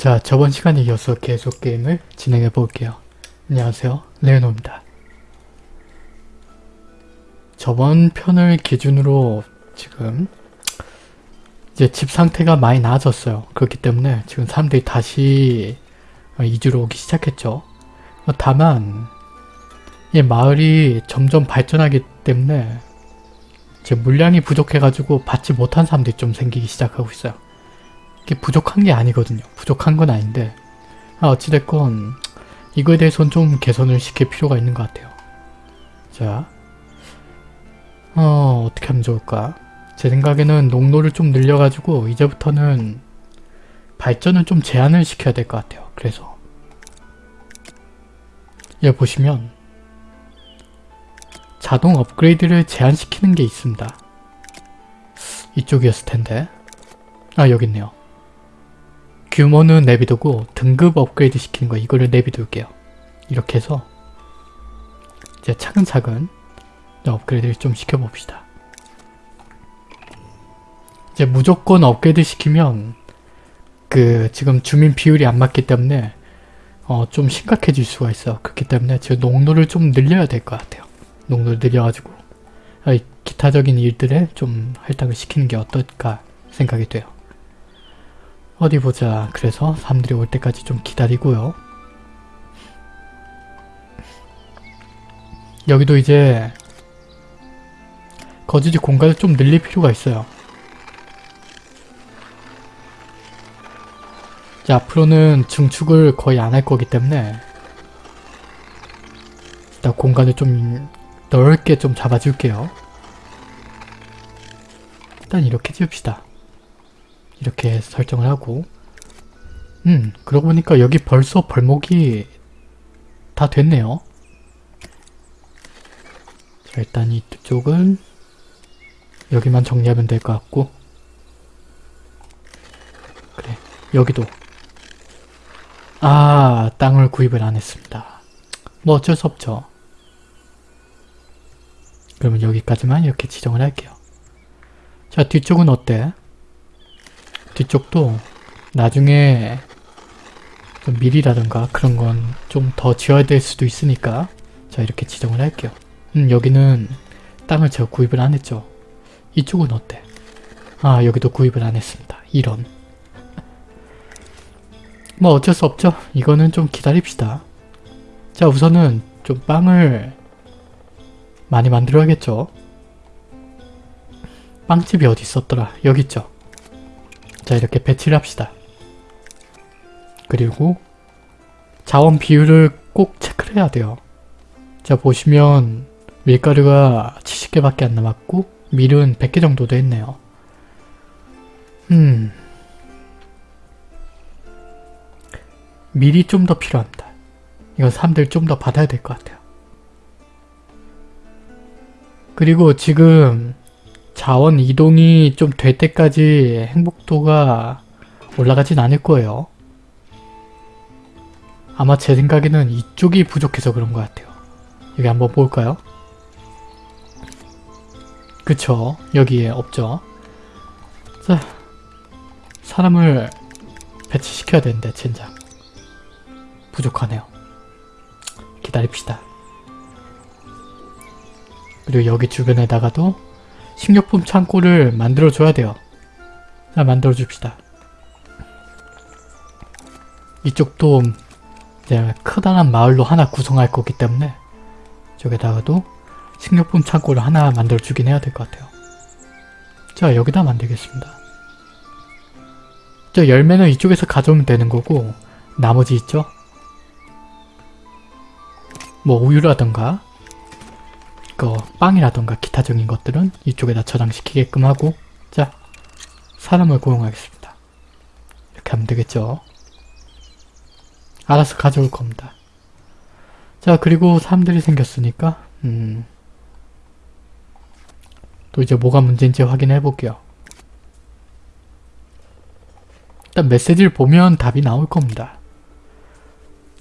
자, 저번 시간에 이어서 계속 게임을 진행해 볼게요. 안녕하세요. 레오노입니다. 저번 편을 기준으로 지금 이제 집 상태가 많이 나아졌어요. 그렇기 때문에 지금 사람들이 다시 이주로 오기 시작했죠. 다만 이 마을이 점점 발전하기 때문에 이제 물량이 부족해가지고 받지 못한 사람들이 좀 생기기 시작하고 있어요. 이게 부족한 게 아니거든요. 부족한 건 아닌데 아, 어찌됐건 이거에 대해서는 좀 개선을 시킬 필요가 있는 것 같아요. 자, 어, 어떻게 하면 좋을까? 제 생각에는 농로를 좀 늘려가지고 이제부터는 발전을 좀 제한을 시켜야 될 것 같아요. 그래서 여기 보시면 자동 업그레이드를 제한시키는 게 있습니다. 이쪽이었을 텐데 아 여기 있네요. 규모는 내비두고 등급 업그레이드 시키는 거 이거를 내비둘게요. 이렇게 해서 이제 차근차근 업그레이드를 좀 시켜봅시다. 이제 무조건 업그레이드 시키면 그 지금 주민 비율이 안 맞기 때문에 어 좀 심각해질 수가 있어. 그렇기 때문에 지금 농도를 좀 늘려야 될 것 같아요. 농도를 늘려가지고 기타적인 일들에 좀 할당을 시키는 게 어떨까 생각이 돼요. 어디 보자. 그래서 사람들이 올 때까지 좀 기다리고요. 여기도 이제 거주지 공간을 좀 늘릴 필요가 있어요. 자, 앞으로는 증축을 거의 안 할 거기 때문에 일단 공간을 좀 넓게 좀 잡아줄게요. 일단 이렇게 지읍시다. 이렇게 설정을 하고 음 그러고 보니까 여기 벌써 벌목이 다 됐네요. 자 일단 이쪽은 여기만 정리하면 될 것 같고 그래 여기도 아 땅을 구입을 안 했습니다. 뭐 어쩔 수 없죠. 그러면 여기까지만 이렇게 지정을 할게요. 자 뒤쪽은 어때? 뒤쪽도 나중에 좀 밀이라든가 그런 건 좀 더 지어야 될 수도 있으니까 자 이렇게 지정을 할게요. 음 여기는 땅을 제가 구입을 안 했죠. 이쪽은 어때? 아 여기도 구입을 안 했습니다. 이런 뭐 어쩔 수 없죠. 이거는 좀 기다립시다. 자 우선은 좀 빵을 많이 만들어야겠죠. 빵집이 어디 있었더라? 여기 있죠. 자 이렇게 배치를 합시다. 그리고 자원 비율을 꼭 체크를 해야 돼요. 자 보시면 밀가루가 70개밖에 안 남았고 밀은 100개 정도 됐네요. 음... 밀이 좀 더 필요합니다. 이건 사람들 좀 더 받아야 될 것 같아요. 그리고 지금 자원 이동이 좀 될 때까지 행복도가 올라가진 않을 거예요. 아마 제 생각에는 이쪽이 부족해서 그런 것 같아요. 여기 한번 볼까요? 그쵸. 여기에 없죠. 자, 사람을 배치시켜야 되는데 젠장. 부족하네요. 기다립시다. 그리고 여기 주변에다가도 식료품 창고를 만들어줘야 돼요. 자, 만들어줍시다. 이쪽도 이제 크다란 마을로 하나 구성할 거기 때문에 저기다가도 식료품 창고를 하나 만들어주긴 해야 될 것 같아요. 자, 여기다 만들겠습니다. 저 열매는 이쪽에서 가져오면 되는 거고 나머지 있죠? 뭐 우유라던가 그 빵이라던가 기타적인 것들은 이쪽에다 저장시키게끔 하고 자 사람을 고용하겠습니다. 이렇게 하면 되겠죠. 알아서 가져올 겁니다. 자 그리고 사람들이 생겼으니까 음, 또 이제 뭐가 문제인지 확인해 볼게요. 일단 메시지를 보면 답이 나올 겁니다.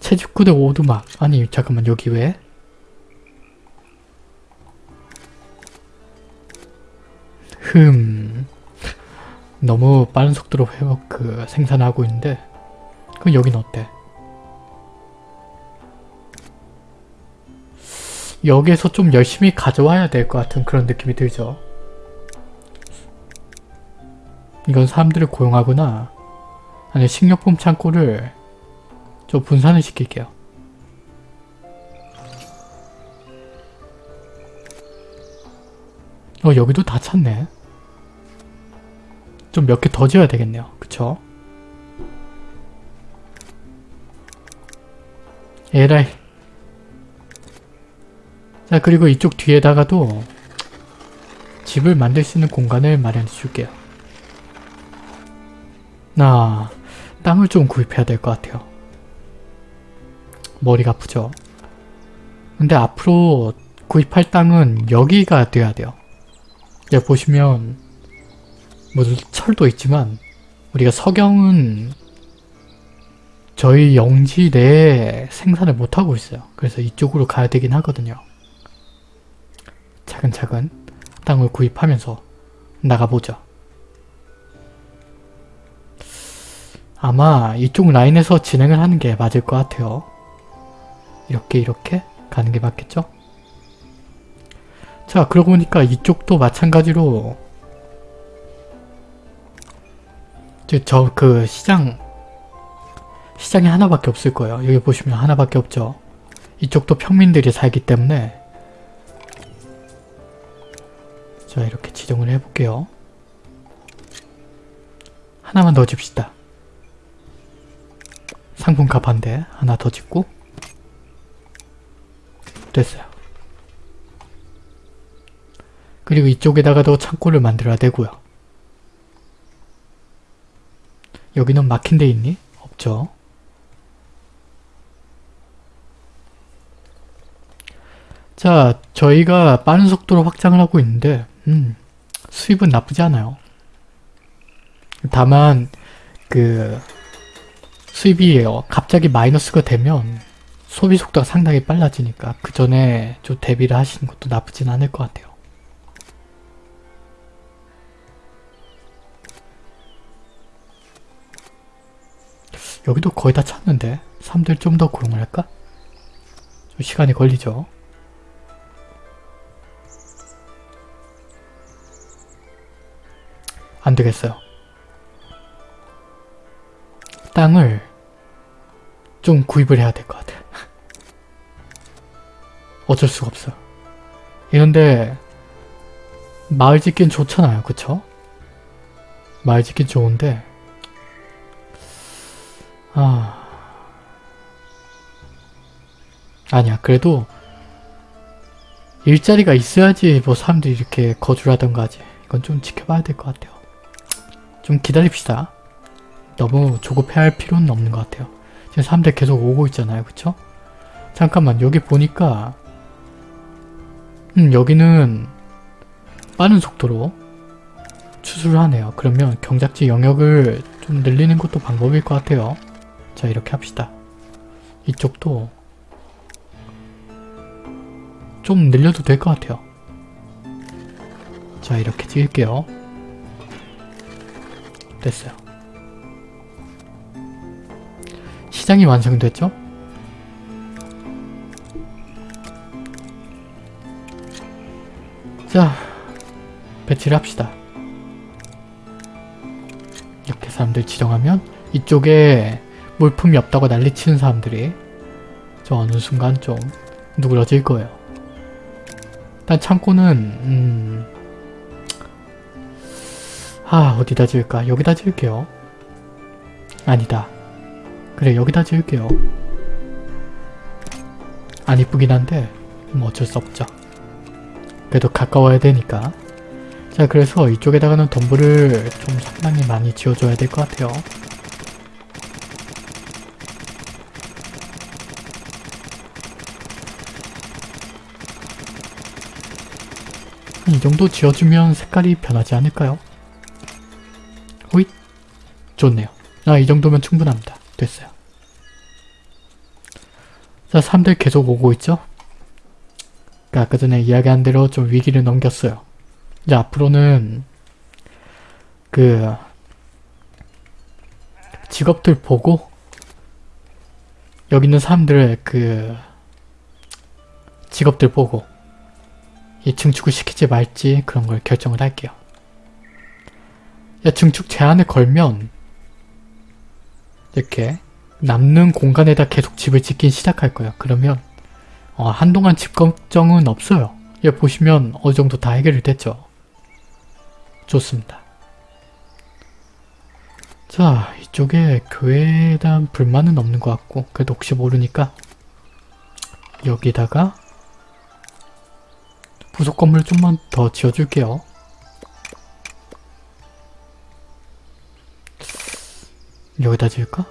채집구대 오두막 아니 잠깐만 여기 왜? 흠 너무 빠른 속도로 회복 그 생산하고 있는데 그럼 여긴 어때? 여기에서 좀 열심히 가져와야 될 것 같은 그런 느낌이 들죠. 이건 사람들을 고용하거나 아니 식료품 창고를 좀 분산을 시킬게요. 어 여기도 다 찼네. 좀 몇 개 더 지어야 되겠네요. 그쵸? 에라이 자 그리고 이쪽 뒤에다가도 집을 만들 수 있는 공간을 마련해 줄게요. 나 땅을 좀 구입해야 될 것 같아요. 머리가 아프죠? 근데 앞으로 구입할 땅은 여기가 돼야 돼요. 여기 보시면 무슨 철도 있지만 우리가 석영은 저희 영지 내에 생산을 못하고 있어요. 그래서 이쪽으로 가야 되긴 하거든요. 차근차근 땅을 구입하면서 나가보죠. 아마 이쪽 라인에서 진행을 하는 게 맞을 것 같아요. 이렇게 이렇게 가는 게 맞겠죠? 자 그러고 보니까 이쪽도 마찬가지로 저 그 시장 시장이 하나밖에 없을 거예요. 여기 보시면 하나밖에 없죠. 이쪽도 평민들이 살기 때문에 자 이렇게 지정을 해볼게요. 하나만 더 줍시다. 상품값 한 대 하나 더 짓고 됐어요. 그리고 이쪽에다가도 창고를 만들어야 되고요. 여기는 막힌 데 있니? 없죠. 자, 저희가 빠른 속도로 확장을 하고 있는데 음, 수입은 나쁘지 않아요. 다만 그 수입이 갑자기 마이너스가 되면 소비 속도가 상당히 빨라지니까 그 전에 좀 대비를 하시는 것도 나쁘진 않을 것 같아요. 여기도 거의 다 찼는데 사람들 좀 더 고용을 할까? 좀 시간이 걸리죠. 안 되겠어요. 땅을 좀 구입을 해야 될 것 같아. 어쩔 수가 없어. 이런데 마을 짓긴 좋잖아요. 그쵸? 마을 짓긴 좋은데 아... 아니야. 그래도 일자리가 있어야지 뭐 사람들이 이렇게 거주를 하던가 하지. 이건 좀 지켜봐야 될 것 같아요. 좀 기다립시다. 너무 조급해할 필요는 없는 것 같아요. 지금 사람들 계속 오고 있잖아요. 그쵸? 잠깐만 여기 보니까 음 여기는 빠른 속도로 추수를 하네요. 그러면 경작지 영역을 좀 늘리는 것도 방법일 것 같아요. 자 이렇게 합시다. 이쪽도 좀 늘려도 될 것 같아요. 자 이렇게 찍을게요. 됐어요. 시장이 완성됐죠? 자 배치를 합시다. 이렇게 사람들 지정하면 이쪽에 물품이 없다고 난리치는 사람들이 저 어느 순간 좀 누그러질 거예요. 일단 창고는 음... 아 어디다 지을까? 여기다 지을게요. 아니다. 그래 여기다 지을게요. 안 이쁘긴 한데 뭐 어쩔 수 없죠. 그래도 가까워야 되니까. 자 그래서 이쪽에다가는 덤불을 좀 상당히 많이 지어줘야 될 것 같아요. 이 정도 지어주면 색깔이 변하지 않을까요? 호잇! 좋네요. 아, 이 정도면 충분합니다. 됐어요. 자, 사람들 계속 오고 있죠? 그러니까 아까 전에 이야기한 대로 좀 위기를 넘겼어요. 이제 앞으로는 그 직업들 보고 여기 있는 사람들의 그 직업들 보고 이 증축을 시키지 말지 그런 걸 결정을 할게요. 야, 증축 제한을 걸면 이렇게 남는 공간에다 계속 집을 짓긴 시작할 거예요. 그러면 어, 한동안 집 걱정은 없어요. 예, 보시면 어느 정도 다 해결이 됐죠. 좋습니다. 자, 이쪽에 교회에 대한 불만은 없는 것 같고 그래도 혹시 모르니까 여기다가 부속 건물 좀만 더 지어줄게요. 여기다 지을까?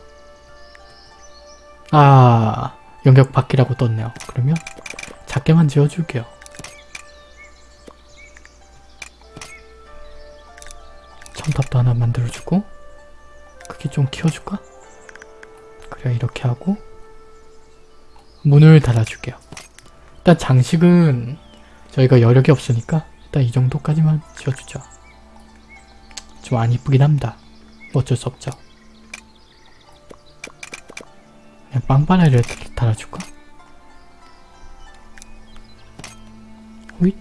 아, 영역 밖이라고 떴네요. 그러면 작게만 지어줄게요. 첨탑도 하나 만들어주고 크기 좀 키워줄까? 그래 이렇게 하고 문을 닫아줄게요. 일단 장식은 저희가 여력이 없으니까 일단 이 정도까지만 지어주죠. 좀 안 이쁘긴 합니다. 어쩔 수 없죠. 그냥 빵바나를 달아줄까? 호잇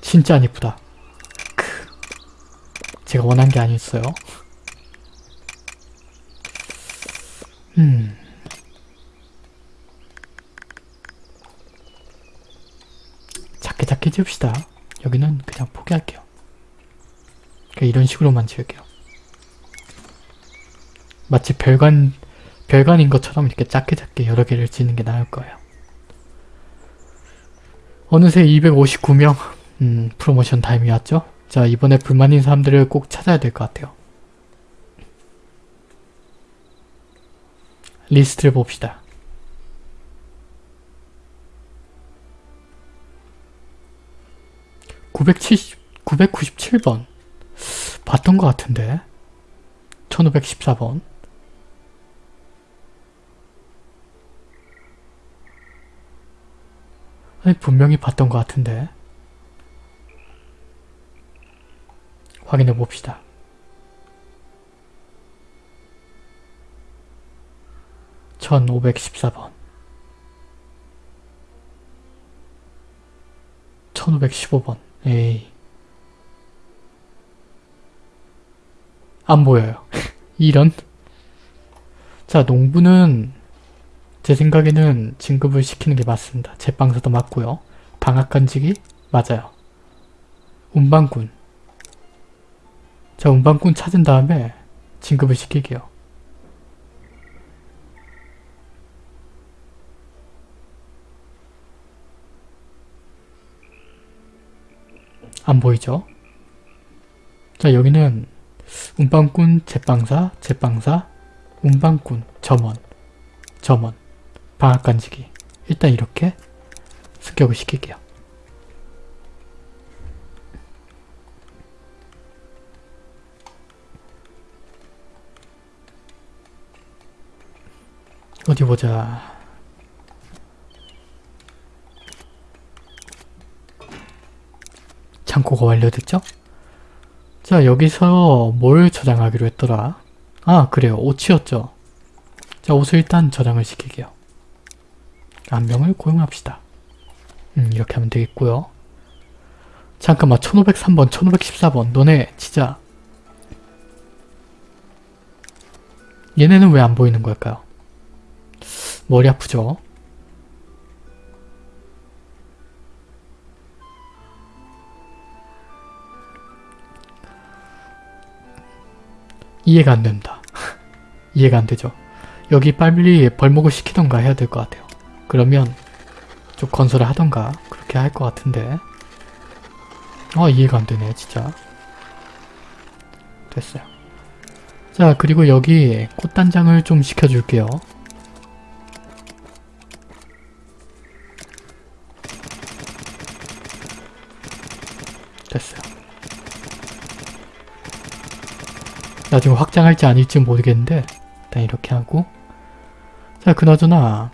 진짜 안 이쁘다. 크. 제가 원한 게 아니었어요. 음. 작게 작게 지읍시다. 여기는 그냥 포기할게요. 그냥 이런 식으로만 지을게요. 마치 별관, 별관인 것처럼 이렇게 작게 작게 여러 개를 짓는 게 나을 거예요. 어느새 259명, 음, 프로모션 타임이 왔죠? 자, 이번에 불만인 사람들을 꼭 찾아야 될 것 같아요. 리스트를 봅시다. (970) (997번) 봤던 것 같은데. (1514번) 아니 분명히 봤던 것 같은데. 확인해 봅시다. (1514번) (1515번) 에이 안 보여요. 이런 자 농부는 제 생각에는 진급을 시키는 게 맞습니다. 제빵사도 맞고요. 방앗간지기 맞아요. 운반꾼 자 운반꾼 찾은 다음에 진급을 시킬게요. 안 보이죠? 자 여기는 운반꾼, 제빵사, 제빵사, 운반꾼, 점원, 점원, 방앗간지기 일단 이렇게 습격을 시킬게요. 어디 보자. 창고가 완료됐죠? 자 여기서 뭘 저장하기로 했더라? 아 그래요 옷이었죠. 자 옷을 일단 저장을 시킬게요. 한 명을 고용합시다. 음 이렇게 하면 되겠고요. 잠깐만 1503번 1514번 너네 진짜 얘네는 왜 안 보이는 걸까요? 머리 아프죠? 이해가 안 된다. 이해가 안 되죠. 여기 빨리 벌목을 시키던가 해야 될 것 같아요. 그러면 좀 건설을 하던가 그렇게 할 것 같은데 아 이해가 안 되네 진짜 됐어요. 자 그리고 여기 꽃단장을 좀 시켜줄게요. 나중에 확장할지 아닐지 모르겠는데 일단 이렇게 하고 자 그나저나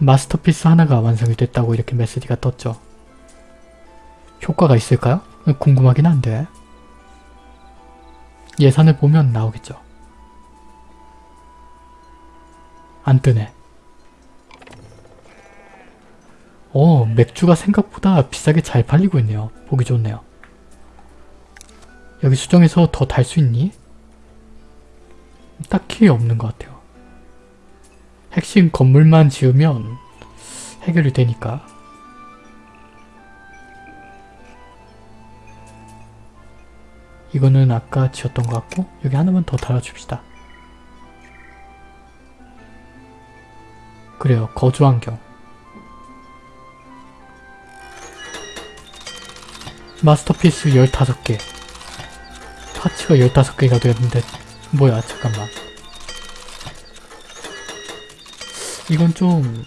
마스터피스 하나가 완성이 됐다고 이렇게 메시지가 떴죠. 효과가 있을까요? 궁금하긴 한데 예산을 보면 나오겠죠. 안 뜨네. 어, 맥주가 생각보다 비싸게 잘 팔리고 있네요. 보기 좋네요. 여기 수정해서 더 달 수 있니? 딱히 없는 것 같아요. 핵심 건물만 지으면 해결이 되니까. 이거는 아까 지었던 것 같고 여기 하나만 더 달아줍시다. 그래요. 거주 환경. 마스터피스 15개. 파츠가 15개가 되었는데 뭐야 잠깐만. 이건 좀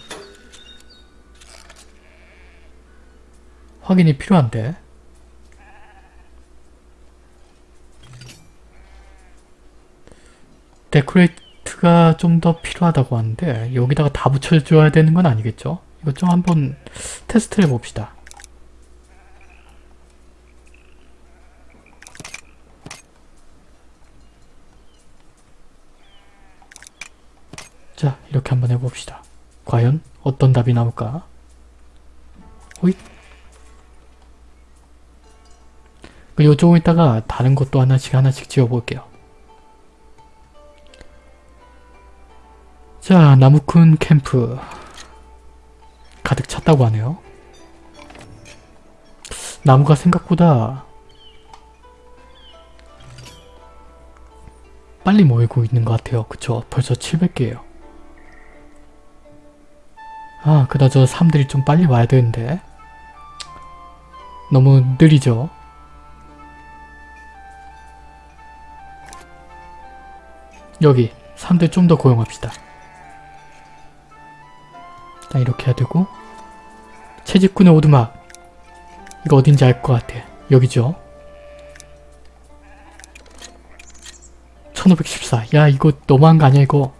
확인이 필요한데 데코레이트가 좀 더 필요하다고 하는데 여기다가 다 붙여줘야 되는 건 아니겠죠? 이거 좀 한번 테스트를 해봅시다. 자 이렇게 한번 해 봅시다. 과연 어떤 답이 나올까? 호잇 있다가 다른 것도 하나씩 하나씩 지어볼게요. 자 나무꾼 캠프 가득 찼다고 하네요. 나무가 생각보다 빨리 모이고 있는 것 같아요. 그쵸? 벌써 700개예요. 아 그다저 사람들이 좀 빨리 와야 되는데 너무 느리죠? 여기 사람들 좀더 고용합시다. 일단 이렇게 해야 되고 채집꾼의 오두막 이거 어딘지 알 것 같아. 여기죠? 1514. 야 이거 너무한 거 아니야 이거.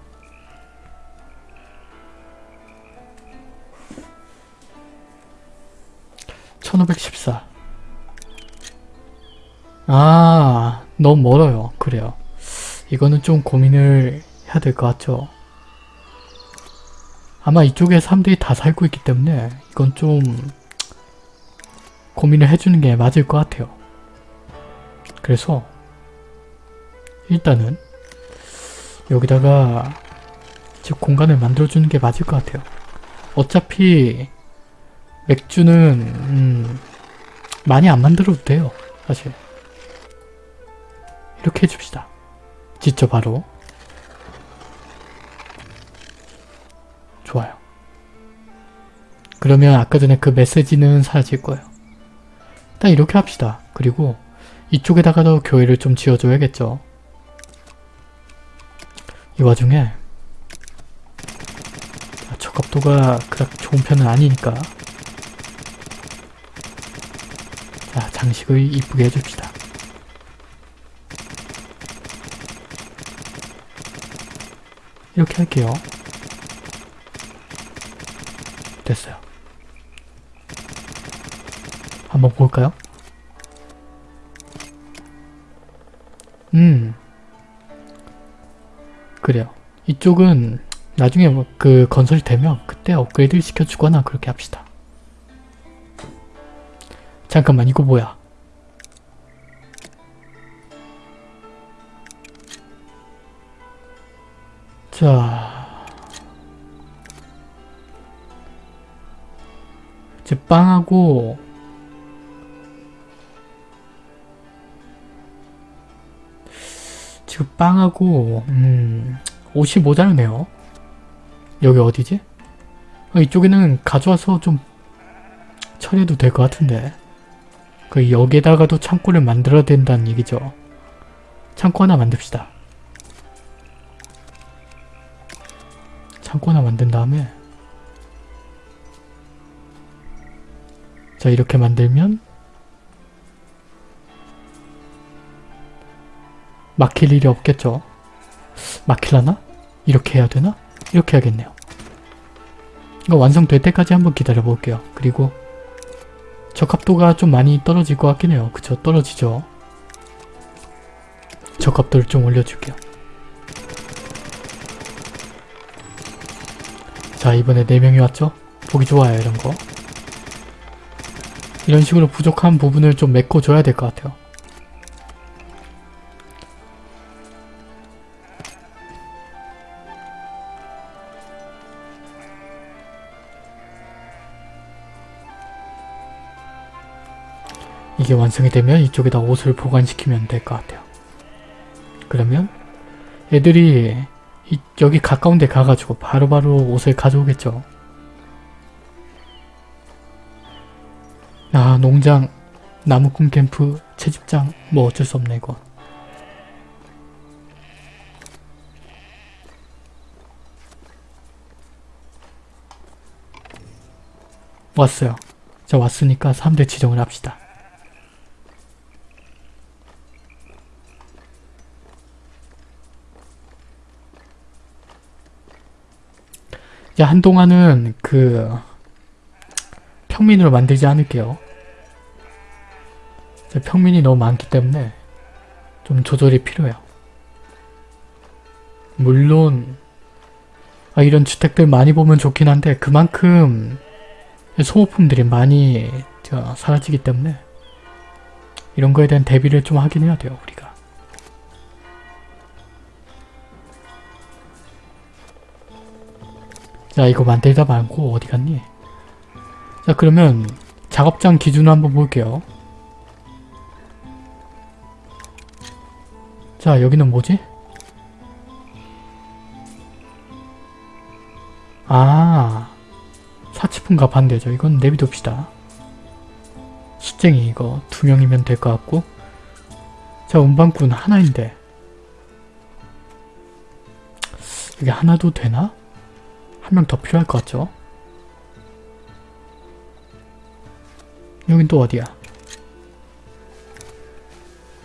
(1514) 아 너무 멀어요. 그래요. 이거는 좀 고민을 해야 될 것 같죠. 아마 이쪽에 사람들이 다 살고 있기 때문에 이건 좀 고민을 해주는 게 맞을 것 같아요. 그래서 일단은 여기다가 즉 공간을 만들어주는 게 맞을 것 같아요. 어차피 맥주는 음, 많이 안 만들어도 돼요. 사실 이렇게 해줍시다. 직접 바로 좋아요. 그러면 아까 전에 그 메시지는 사라질 거예요. 일단 이렇게 합시다. 그리고 이쪽에다가도 교회를 좀 지어줘야겠죠. 이 와중에 적합도가 그닥 좋은 편은 아니니까 자 장식을 이쁘게 해줍시다. 이렇게 할게요. 됐어요. 한번 볼까요? 음 그래요. 이쪽은 나중에 뭐 그 건설이 되면 그때 업그레이드 시켜주거나 그렇게 합시다. 잠깐만 이거 뭐야? 자 이제 빵하고 지금 빵하고 음 옷이 모자르네요. 여기 어디지? 어, 이쪽에는 가져와서 좀 처리해도 될 것 같은데 그 여기에다가도 창고를 만들어야 된다는 얘기죠. 창고 하나 만듭시다. 창고 하나 만든 다음에 자 이렇게 만들면 막힐 일이 없겠죠. 막힐라나? 이렇게 해야 되나? 이렇게 해야겠네요. 이거 완성될 때까지 한번 기다려 볼게요. 그리고 적합도가 좀 많이 떨어질 것 같긴 해요. 그쵸? 떨어지죠? 적합도를 좀 올려줄게요. 자 이번에 4명이 왔죠? 보기 좋아요 이런 거. 이런 식으로 부족한 부분을 좀 메꿔줘야 될 것 같아요. 이게 완성이 되면 이쪽에다 옷을 보관시키면 될 것 같아요. 그러면 애들이 이, 여기 가까운 데 가가지고 바로바로 옷을 가져오겠죠. 아 농장, 나무꾼 캠프, 채집장 뭐 어쩔 수 없네 이거. 왔어요. 자 왔으니까 3대 지정을 합시다. 한동안은 그 평민으로 만들지 않을게요. 평민이 너무 많기 때문에 좀 조절이 필요해요. 물론 아, 이런 주택들 많이 보면 좋긴 한데 그만큼 소모품들이 많이 저, 사라지기 때문에 이런 거에 대한 대비를 좀 하긴 해야 돼요 우리가. 자 이거 만들다 말고 어디 갔니? 자 그러면 작업장 기준으로 한번 볼게요. 자 여기는 뭐지? 아 사치품과 반대죠. 이건 내비둡시다. 숫쟁이 이거 두 명이면 될 것 같고 자 운반꾼 하나인데 이게 하나도 되나? 한 명 더 필요할 것 같죠? 여긴 또 어디야?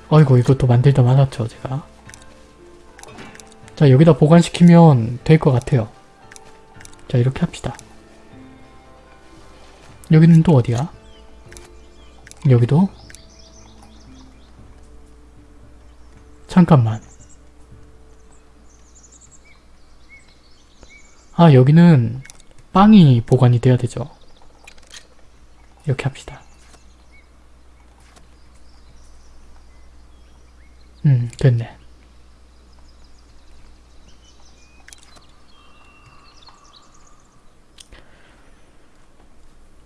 어이구 이것도 만들다 말았죠 제가 자 여기다 보관시키면 될 것 같아요 자 이렇게 합시다 여기는 또 어디야? 여기도? 잠깐만 아 여기는 빵이 보관이 돼야 되죠. 이렇게 합시다. 음 됐네.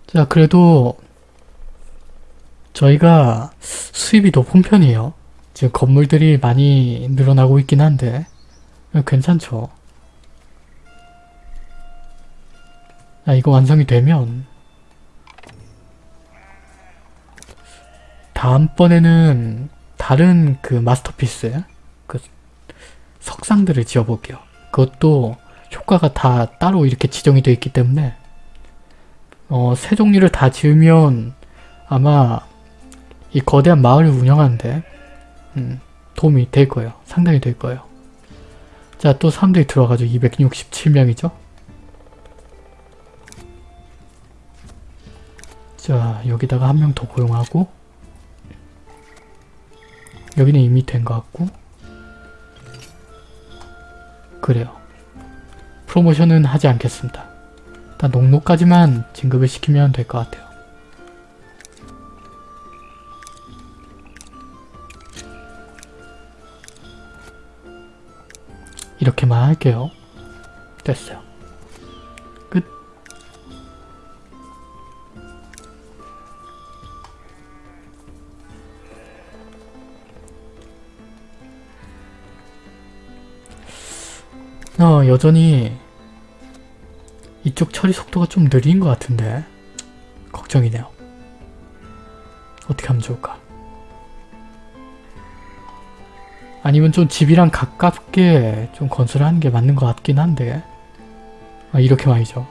자 그래도 저희가 수입이 높은 편이에요. 지금 건물들이 많이 늘어나고 있긴 한데 괜찮죠. 아, 이거 완성이 되면 다음번에는 다른 그 마스터피스 그 석상들을 지어볼게요. 그것도 효과가 다 따로 이렇게 지정이 되어 있기 때문에 어, 세 종류를 다 지으면 아마 이 거대한 마을을 운영하는데 음, 도움이 될 거예요. 상당히 될 거예요. 자, 또 사람들이 들어가지고 267명이죠? 자 여기다가 한 명 더 고용하고 여기는 이미 된 것 같고. 그래요. 프로모션은 하지 않겠습니다. 일단 농노까지만 진급을 시키면 될 것 같아요. 이렇게만 할게요. 됐어요 어, 여전히 이쪽 처리 속도가 좀 느린 것 같은데 걱정이네요. 어떻게 하면 좋을까? 아니면 좀 집이랑 가깝게 좀 건설하는 게 맞는 것 같긴 한데 아, 이렇게 말이죠.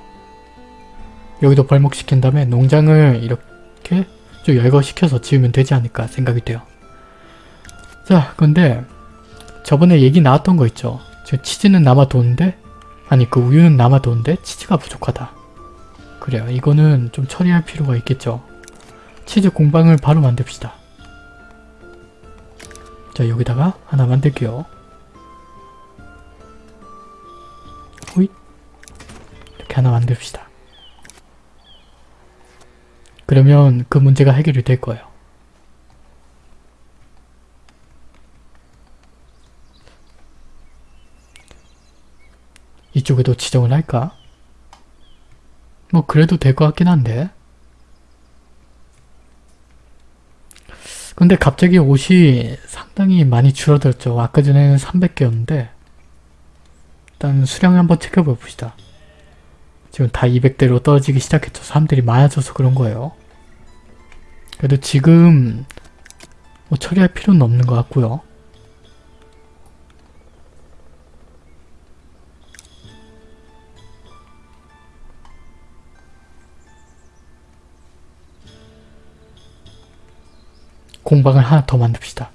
여기도 벌목시킨 다음에 농장을 이렇게 좀 열거시켜서 지으면 되지 않을까 생각이 돼요. 자, 근데 저번에 얘기 나왔던 거 있죠. 저 치즈는 남아도는데 아니 그 우유는 남아도는데 치즈가 부족하다. 그래요. 이거는 좀 처리할 필요가 있겠죠. 치즈 공방을 바로 만듭시다. 자 여기다가 하나 만들게요. 호잇 이렇게 하나 만듭시다. 그러면 그 문제가 해결이 될 거예요. 이쪽에도 지정을 할까? 뭐 그래도 될 것 같긴 한데 근데 갑자기 옷이 상당히 많이 줄어들었죠. 아까 전에는 300개였는데 일단 수량 한번 체크해 봅시다. 지금 다 200대로 떨어지기 시작했죠. 사람들이 많아져서 그런 거예요. 그래도 지금 뭐 처리할 필요는 없는 것 같고요. 공방을 하나 더 만듭시다.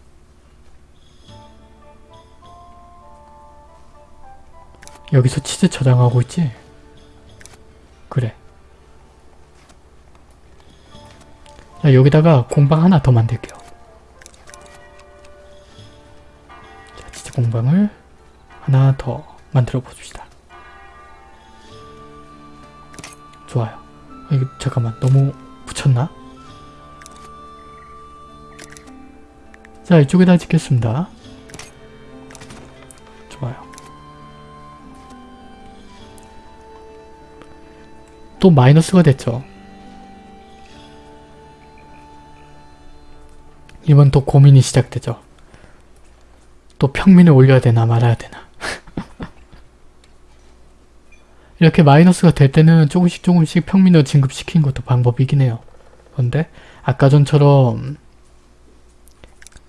여기서 치즈 저장하고 있지? 그래. 자, 여기다가 공방 하나 더 만들게요. 자, 치즈 공방을 하나 더 만들어 봅시다. 좋아요. 아, 이거 잠깐만 너무 붙였나? 자 이쪽에다 짓겠습니다. 좋아요. 또 마이너스가 됐죠. 이번 또 고민이 시작되죠. 또 평민을 올려야 되나 말아야 되나. 이렇게 마이너스가 될 때는 조금씩 조금씩 평민을 진급시키는 것도 방법이긴 해요. 그런데 아까 전처럼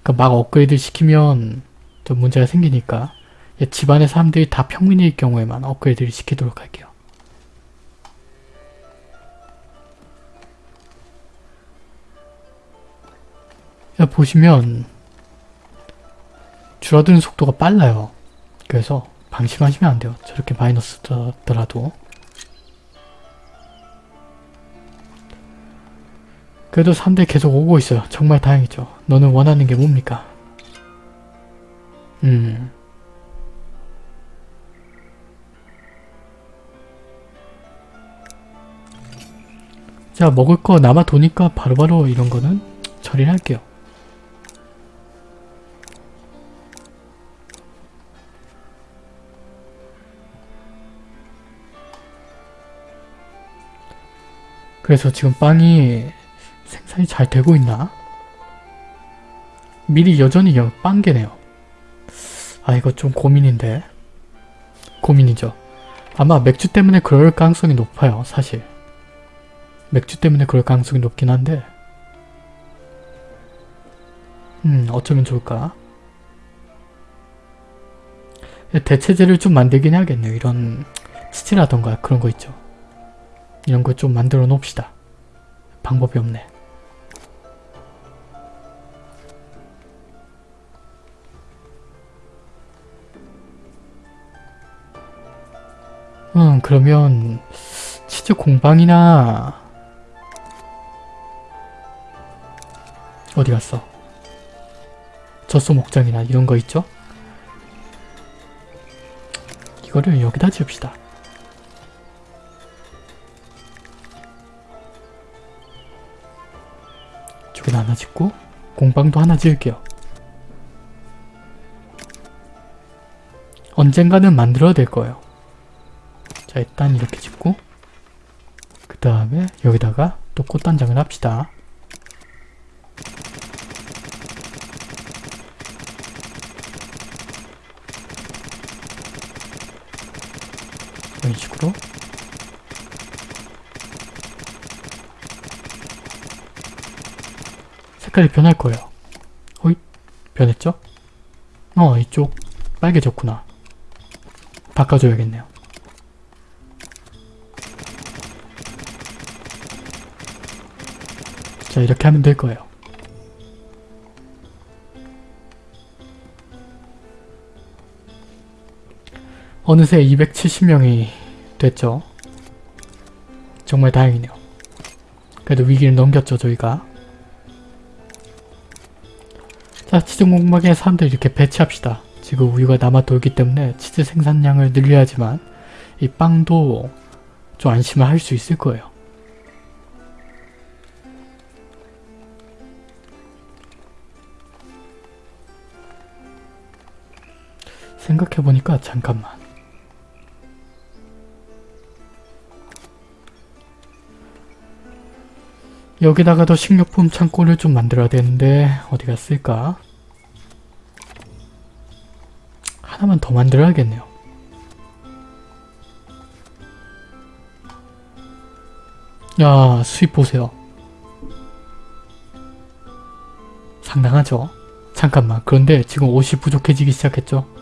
그막 업그레이드 시키면 좀 문제가 생기니까 집안의 사람들이 다 평민일 경우에만 업그레이드를 시키도록 할게요. 야, 보시면 줄어드는 속도가 빨라요. 그래서 방심하시면 안 돼요. 저렇게 마이너스 더라도. 그래도 사람들이 계속 오고 있어요. 정말 다행이죠. 너는 원하는 게 뭡니까? 음. 자, 먹을 거 남아 도니까 바로 바로 이런 거는 처리를 할게요. 그래서 지금 빵이 생산이 잘 되고 있나? 미리 여전히 빵개네요. 아 이거 좀 고민인데. 고민이죠. 아마 맥주 때문에 그럴 가능성이 높아요. 사실. 맥주 때문에 그럴 가능성이 높긴 한데 음 어쩌면 좋을까? 대체제를 좀 만들긴 해야겠네요. 이런 치즈라던가 그런 거 있죠. 이런 거 좀 만들어 놓읍시다. 방법이 없네. 음 그러면 치즈 공방이나 어디 갔어? 젖소 목장이나 이런 거 있죠? 이거를 여기다 지읍시다. 이쪽에 하나 짓고 공방도 하나 지을게요. 언젠가는 만들어야 될 거예요. 자 일단 이렇게 짓고 그 다음에 여기다가 또 꽃단장을 합시다. 이런 식으로 색깔이 변할 거예요. 호잇 변했죠? 어 이쪽 빨개졌구나. 바꿔줘야겠네요. 자 이렇게 하면 될 거예요. 어느새 270명이 됐죠. 정말 다행이네요. 그래도 위기를 넘겼죠 저희가. 자 치즈 공방에 사람들 이렇게 배치합시다. 지금 우유가 남아 돌기 때문에 치즈 생산량을 늘려야지만 이 빵도 좀 안심을 할 수 있을 거예요. 생각해보니까 잠깐만. 여기다가도 식료품 창고를 좀 만들어야 되는데 어디가 쓸까? 하나만 더 만들어야겠네요. 야 수입 보세요. 상당하죠? 잠깐만 그런데 지금 옷이 부족해지기 시작했죠?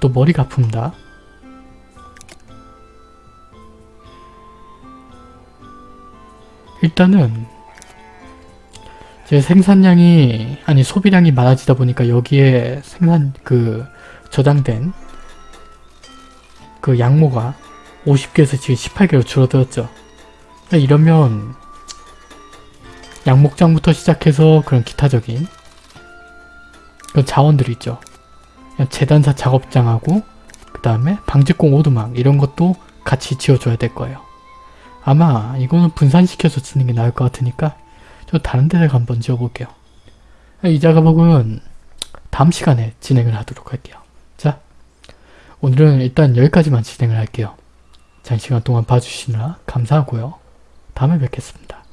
또 머리가 아픕니다. 일단은 제 생산량이 아니 소비량이 많아지다 보니까 여기에 생산 그 저장된 그 양모가 50개에서 지금 18개로 줄어들었죠. 이러면 양목장부터 시작해서 그런 기타적인 그런 자원들이 있죠. 재단사 작업장하고 그 다음에 방직공 오두막 이런 것도 같이 지어줘야 될 거예요. 아마 이거는 분산시켜서 쓰는 게 나을 것 같으니까 저 다른 데다가 한번 지어볼게요. 이 작업은 다음 시간에 진행을 하도록 할게요. 자, 오늘은 일단 여기까지만 진행을 할게요. 장시간 동안 봐주시느라 감사하고요. 다음에 뵙겠습니다.